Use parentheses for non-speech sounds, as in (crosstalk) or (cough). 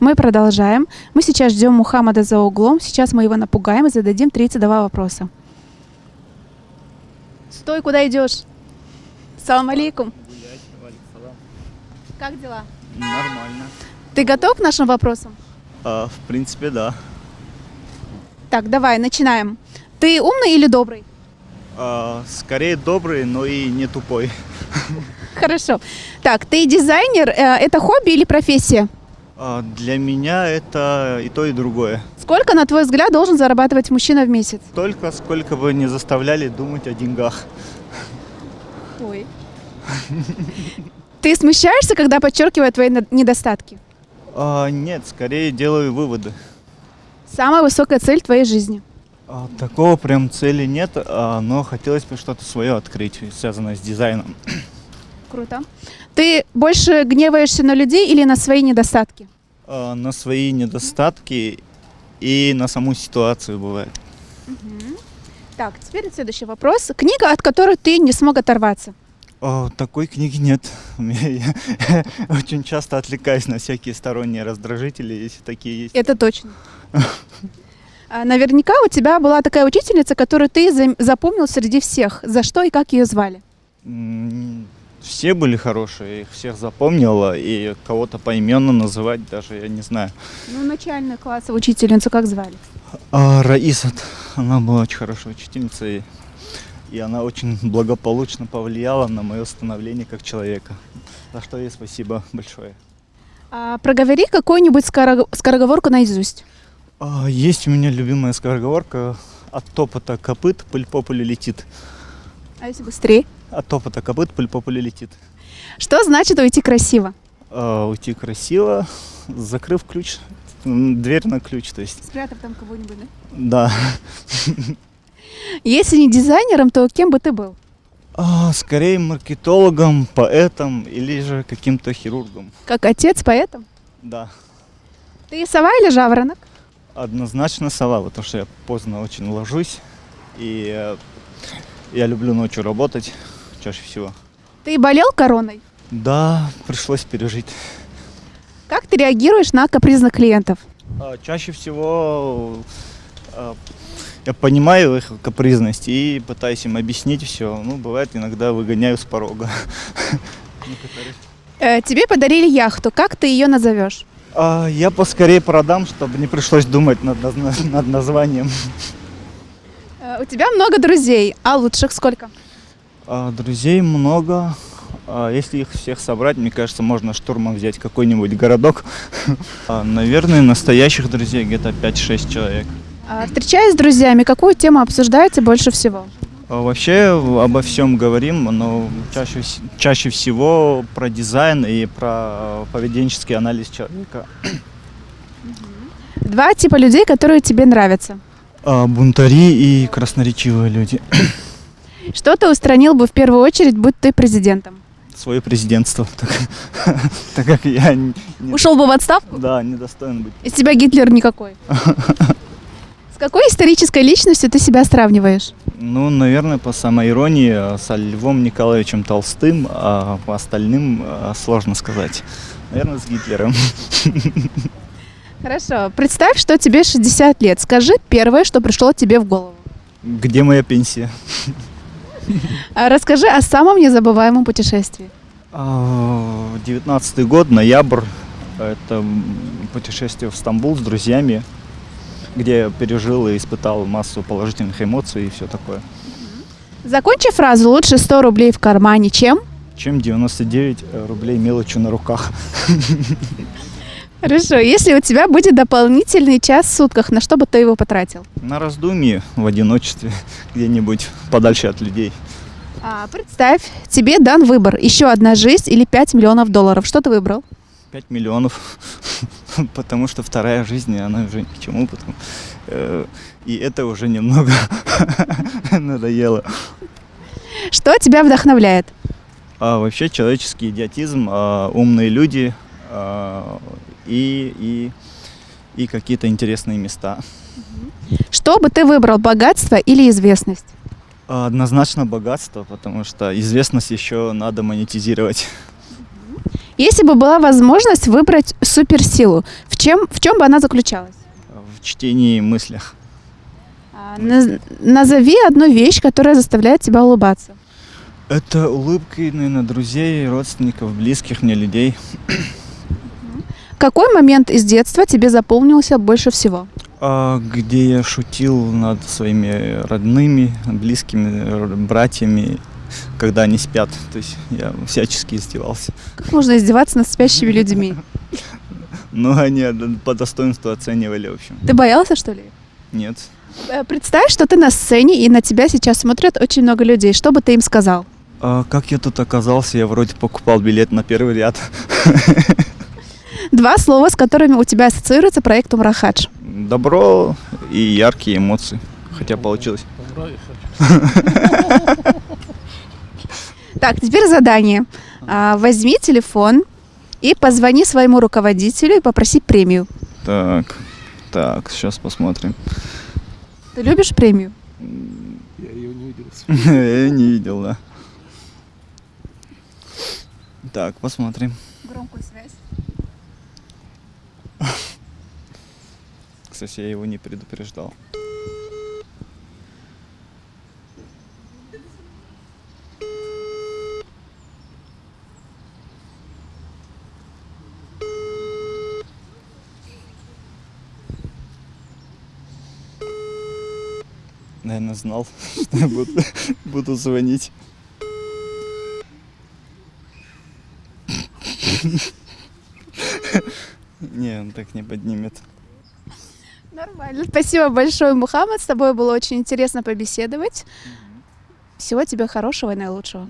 Мы продолжаем. Мы сейчас ждем Мухаммада за углом. Сейчас мы его напугаем и зададим 32 вопроса. Стой, куда идешь? Салам алейкум. Как дела? Нормально. Ты готов к нашим вопросам? А, в принципе, да. Так, давай, начинаем. Ты умный или добрый? А, скорее добрый, но и не тупой. Хорошо. Так, ты дизайнер. Э, Это хобби или профессия? А, для меня это и то, и другое. Сколько, на твой взгляд, должен зарабатывать мужчина в месяц? Только сколько бы не заставляли думать о деньгах. Ой. Ты смущаешься, когда подчеркивают твои недостатки? А, нет, скорее делаю выводы. Самая высокая цель твоей жизни? А, такого прям цели нет, а, но хотелось бы что-то свое открыть, связанное с дизайном. Круто. Ты больше гневаешься на людей или на свои недостатки? А, на свои недостатки и на саму ситуацию бывает. Так, теперь следующий вопрос. Книга, от которой ты не смог оторваться. О, такой книги нет. Я (laughs) очень часто отвлекаюсь на всякие сторонние раздражители, если такие есть. Это точно. А, Наверняка у тебя была такая учительница, которую ты запомнил среди всех. За что и как ее звали? Все были хорошие, их всех запомнила, и кого-то поименно называть даже я не знаю. Ну, начальную классовую учительницу как звали? А Раисат, она была очень хорошая учительница, и, она очень благополучно повлияла на мое становление как человека. За что ей спасибо большое. А, проговори какую-нибудь скоро- скороговорку наизусть. А, Есть у меня любимая скороговорка «От топота копыт пыль по полю летит». А если быстрее? От топота копыт пыль по полю летит. Что значит уйти красиво? А, Уйти красиво, закрыв ключ, дверь на ключ, то есть, Спрятав там кого-нибудь, да? да. (laughs) Если не дизайнером, то кем бы ты был? А, Скорее маркетологом, поэтом или же каким-то хирургом. Как отец поэтом? Да, Ты сова или жаворонок? однозначно сова, потому что я поздно очень ложусь, и э, я люблю ночью работать чаще всего. Ты болел короной? Да, пришлось пережить. Как ты реагируешь на капризных клиентов? А, Чаще всего а, я понимаю их капризность и пытаюсь им объяснить все. Ну, бывает, иногда выгоняю с порога. Э, тебе подарили яхту. Как ты ее назовешь? А, Я поскорее продам, чтобы не пришлось думать над, над названием. Э, у тебя много друзей, а лучших сколько? А, Друзей много. А, Если их всех собрать, мне кажется, можно штурмом взять какой-нибудь городок. (laughs) А, Наверное, настоящих друзей где-то 5-6 человек. Встречаясь с друзьями, какую тему обсуждаете больше всего? Вообще обо всем говорим, но чаще, чаще всего про дизайн и про поведенческий анализ человека. Два типа людей, которые тебе нравятся. А, Бунтари и красноречивые люди. Что ты устранил бы в первую очередь, будь ты президентом? Свое президентство. (laughs) Так, так как я не, Ушел бы в отставку? да, не достоин быть. Из тебя Гитлер никакой. (laughs) С какой исторической личностью ты себя сравниваешь? Ну, наверное, по самоиронии э, со Львом Николаевичем Толстым, а по остальным э, сложно сказать. Наверное, с Гитлером. (laughs) Хорошо. Представь, что тебе 60 лет. Скажи первое, что пришло тебе в голову. Где моя пенсия? А Расскажи о самом незабываемом путешествии. А, 19 год, ноябрь. Это путешествие в Стамбул с друзьями, где я пережил и испытал массу положительных эмоций и все такое. Закончи фразу «Лучше 100 рублей в кармане, чем...» Чем 99 рублей мелочью на руках. Хорошо. Если у тебя будет дополнительный час в сутках, на что бы ты его потратил? На раздумье в одиночестве, (laughs) где-нибудь подальше от людей. А, представь, тебе дан выбор. Еще одна жизнь или 5 миллионов долларов. Что ты выбрал? 5 миллионов, (laughs) потому что вторая жизнь, она уже ни к чему, потому, э, и это уже немного (laughs) надоело. Что тебя вдохновляет? А вообще человеческий идиотизм, а, умные люди а, и, и, и какие-то интересные места. Что бы ты выбрал, богатство или известность? Однозначно богатство, потому что известность еще надо монетизировать. Если бы была возможность выбрать суперсилу, в чем, в чем бы она заключалась? В чтении и мыслях. А, наз- назови одну вещь, которая заставляет тебя улыбаться. Это улыбки, наверное, друзей, родственников, близких мне людей. Какой момент из детства тебе запомнился больше всего? А, где я шутил над своими родными, близкими, братьями, когда они спят. То есть я всячески издевался. Как можно издеваться над спящими людьми? (laughs) Но они по достоинству оценивали, в общем. Ты боялся, что ли? Нет. Э, Представь, что ты на сцене, и на тебя сейчас смотрят очень много людей. Что бы ты им сказал? А как я тут оказался? Я вроде покупал билет на первый ряд. (laughs) Два слова, с которыми у тебя ассоциируется проект Умрахадж. Добро и яркие эмоции. Хотя получилось. Так, теперь задание. А, Возьми телефон и позвони своему руководителю и попроси премию. Так, так, сейчас посмотрим. Ты любишь премию? Я ее не видел. (laughs) Я не видел, да. Так, посмотрим. Громкую связь. Кстати, я его не предупреждал. Наверное, знал, (laughs) что я буду, буду звонить. (laughs) Не, он так не поднимет. Нормально. Спасибо большое, Мухаммад. С тобой было очень интересно побеседовать. Всего тебе хорошего и наилучшего.